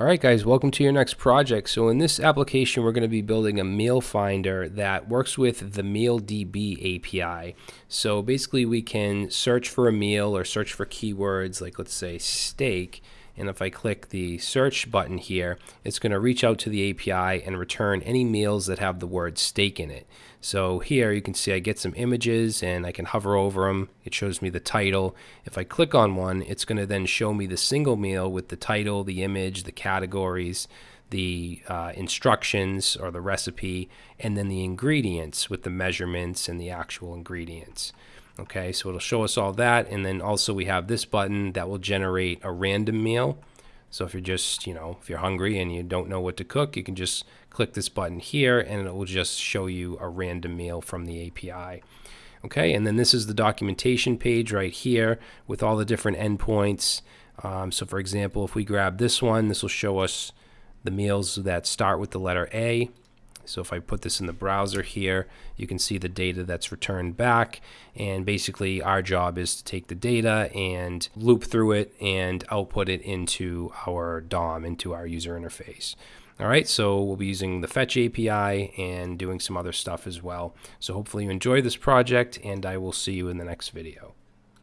Alright guys, welcome to your next project. So in this application we're going to be building a meal finder that works with the MealDB API. So basically we can search for a meal or search for keywords like let's say steak and if I click the search button here, it's going to reach out to the API and return any meals that have the word steak in it. So here you can see I get some images and I can hover over them. It shows me the title. If I click on one, it's going to then show me the single meal with the title, the image, the categories, the uh, instructions or the recipe, and then the ingredients with the measurements and the actual ingredients. Okay, so it'll show us all that. And then also we have this button that will generate a random meal. So if you're just, you know, if you're hungry and you don't know what to cook, you can just click this button here and it will just show you a random meal from the API. Okay, and then this is the documentation page right here with all the different endpoints. Um, so for example, if we grab this one, this will show us the meals that start with the letter A. So if I put this in the browser here, you can see the data that's returned back. And basically our job is to take the data and loop through it and output it into our DOM, into our user interface. All right, so we'll be using the Fetch API and doing some other stuff as well. So hopefully you enjoy this project and I will see you in the next video.